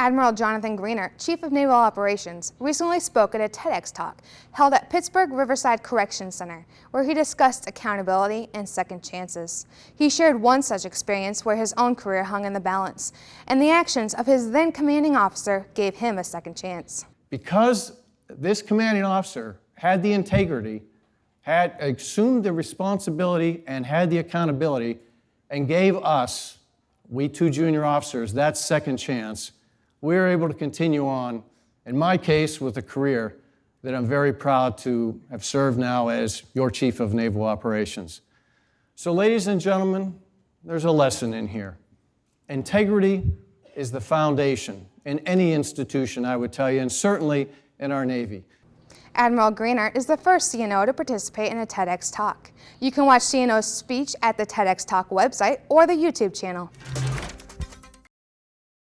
Admiral Jonathan Greenert, Chief of Naval Operations, recently spoke at a TEDx talk held at Pittsburgh Riverside Correction Center, where he discussed accountability and second chances. He shared one such experience where his own career hung in the balance, and the actions of his then commanding officer gave him a second chance. Because this commanding officer had the integrity, had assumed the responsibility, and had the accountability, and gave us, we two junior officers, that second chance, we were able to continue on, in my case, with a career that I'm very proud to have served now as your Chief of Naval Operations. So ladies and gentlemen, there's a lesson in here. Integrity is the foundation in any institution, I would tell you, and certainly in our Navy. Admiral Greenert is the first CNO to participate in a TEDx talk. You can watch CNO's speech at the TEDx Talk website or the YouTube channel.